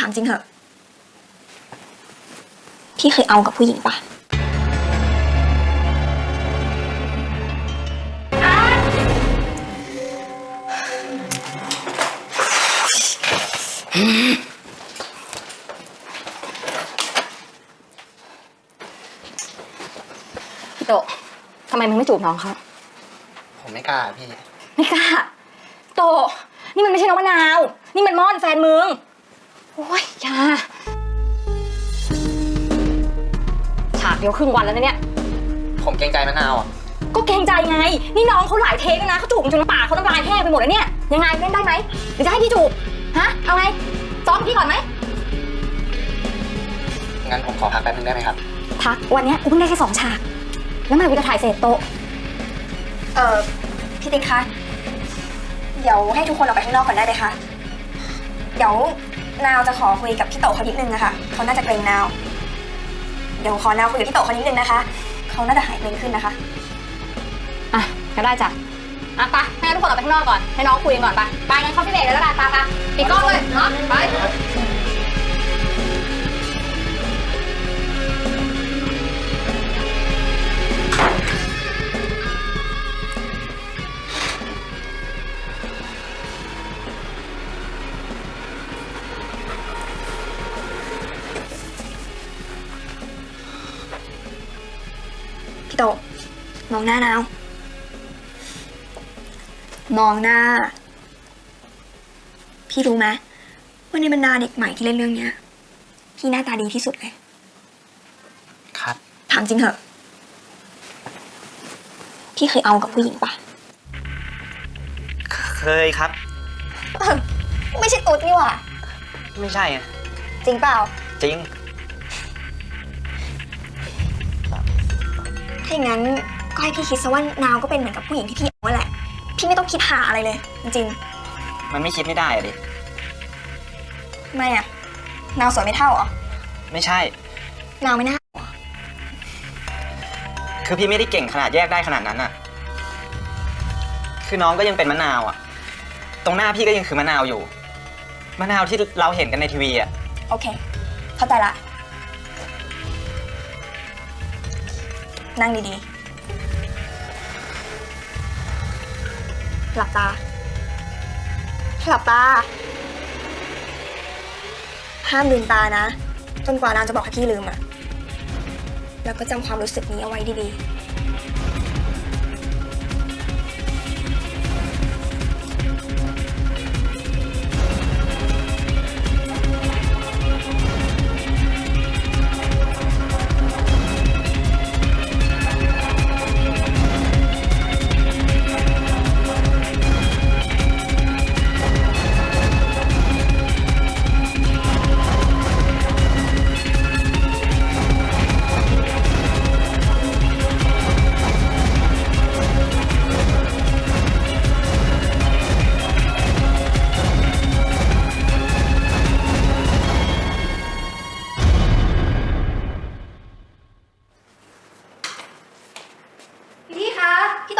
ถามจริงเหอะ พี่เคยเอากับผู้หญิงปะพี่โตะทำไมมึงไม่จูบน้องเขาผมไม่กล้าพี่ ไม่กล้า โตะนี่มันไม่ใช่น้องมะนาว นี่มันม่อนแฟนมึงโอ้ยอยาฉากเดียวครึ่งวันแล้วนะเนี่ย ผมเกรงใจมะนาวอะ ก็เกรงใจไง นี่น้องเขาหลายเทคแล้วนะเขาจูบจนน้ำปากเขาน้ำลายแห้งไปหมดแล้วเนี่ย ยังไงเล่นได้ไหมหรือจะให้พี่จูบ ฮะ เอาไงซ้อมพี่ก่อนไหม งั้นผมขอพักแป๊บนึงได้ไหมครับ พัก วันเนี้ยกูเพิ่งได้แค่สองฉาก แล้วเมื่อไหร่กูจะถ่ายเสร็จโตะเออพี่ติ๊กคะ เดี๋ยวให้ทุกคนออกไปข้างนอกก่อนได้ไหมคะ เดี๋ยวนาวจะขอคุยกับพี่โตเขานิดนึงนะคะเขาน่าจะเกรงนาว เดี๋ยวขอนาวคุยกับพี่โตเขานิดนึงนะคะเขาน่าจะหายเกรงขึ้นนะคะอะก็ได้จ้ะอะไปให้ทุกคนออกไปข้างนอกก่อนให้น้องคุยกันก่อนไปไปงั้นเข้าพี่เบรกเลยแล้วกันไปไปปิดกล้องเลยเนาะไป พี่โต มองหน้านาว มองหน้า พี่รู้ไหมว่าในบรรดาเด็กใหม่ที่เล่นเรื่องเนี้ย พี่หน้าตาดีที่สุดเลย ครับ ถามจริงเหอะ พี่เคยเอากับผู้หญิงปะเคยครับเออไม่ใช่ตุ๊ดนี่หว่า ไม่ใช่อะจริงเปล่า จริง ถ้าอย่างนั้นก็ให้พี่คิดซะว่านาวก็เป็นเหมือนกับผู้หญิงที่พี่เอานั่นแหละ พี่ไม่ต้องคิดหาอะไรเลย จริงมันไม่คิดไม่ได้อะดิๆทำไมอะนาวสวยไม่เท่าเหรอไม่ใช่ นาวไม่น่าเหรอคือพี่ไม่ได้เก่งขนาดแยกได้ขนาดนั้นอะคือน้องก็ยังเป็นมะนาวอะตรงหน้าพี่ก็ยังคือมะนาวอยู่ มะนาวที่เราเห็นกันในทีวีอะโอเค เข้าใจละ นั่งดีๆ หลับตา หลับตา ห้ามลืมตานะ จนกว่านางจะบอกให้พี่ลืมอะแล้วก็จำความรู้สึกนี้เอาไว้ดีๆ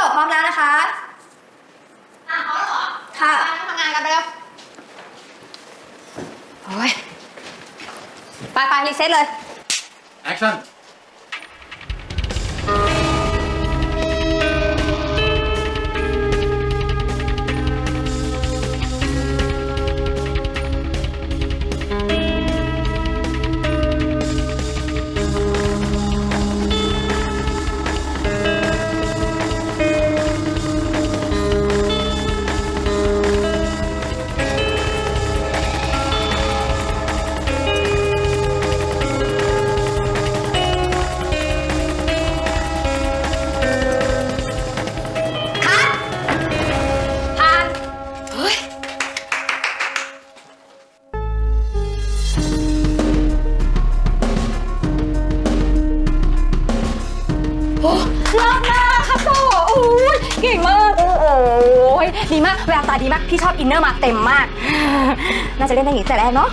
คะพี่ต่อพร้อมแล้วนะคะอะพร้อมแล้วเหรอค่ะไปทำงานกันไปแล้วโอ้ยไปไปรีเซ็ตเลย Action คัด เลิศมากครับโตโอ้ยเก่งมาก โอ้โหยดีมากแววตาดีมาก พี่ชอบอินเนอร์มาเต็มมาก น่าจะเล่นได้อย่างนี้แต่แรกเนาะ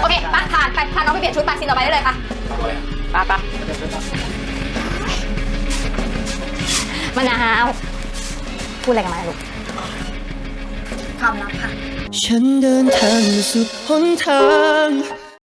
โอเคไปผ่านไปพาน้องไปเปลี่ยนชุดไปซีนต่อไปได้เลยค่ะไปไปมะนาว พูดอะไรกันมาลูกความลับค่ะ ฉันเดินทางมาสุดหนทาง